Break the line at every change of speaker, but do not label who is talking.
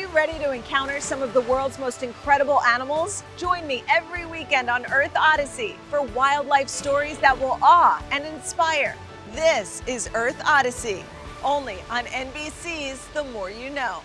you ready to encounter some of the world's most incredible animals? Join me every weekend on Earth Odyssey for wildlife stories that will awe and inspire. This is Earth Odyssey, only on NBC's The More You Know.